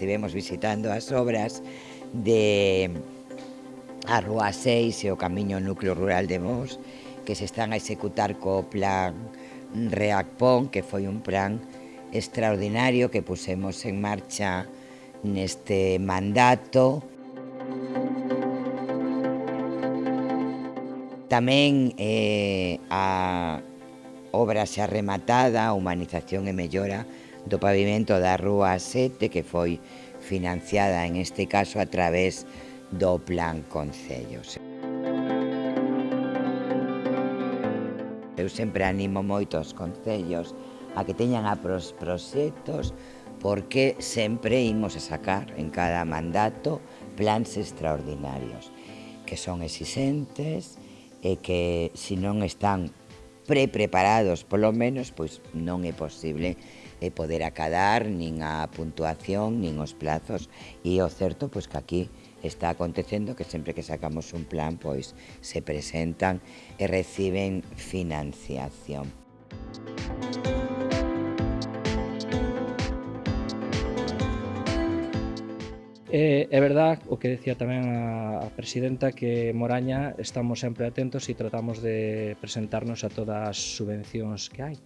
estivemos visitando as obras de a Rúa 6 e o Camiño Núcleo Rural de Mos que se están a executar co plan Reacpon que foi un plan extraordinario que pusemos en marcha neste mandato. Tamén eh, a obra xa rematada, humanización e mellora do pavimento da Rúa 7 que foi financiada en este caso a través do Plan Concellos. Eu sempre animo moito concellos a que teñan a pros proxectos porque sempre imos a sacar en cada mandato plans extraordinarios que son exixentes e que se non están pre-preparados, polo menos, pois non é posible e poder acadar nin a puntuación, nin os plazos. E o certo, pois que aquí está acontecendo que sempre que sacamos un plan, pois se presentan e reciben financiación. É, é verdad o que decía tamén a, a presidenta que Moraña estamos sempre atentos e tratamos de presentarnos a todas as subvencións que hai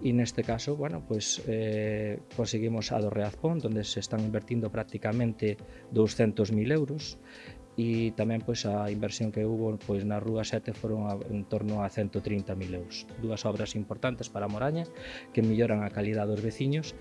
e neste caso, bueno, pues eh, conseguimos a do Reazpón, onde se están invertindo prácticamente 200.000 euros e tamén pois a inversión que hubo pois na Rúa 7 foron a, en torno a 130.000 euros. Dúas obras importantes para Moraña que melloran a calidad dos veciños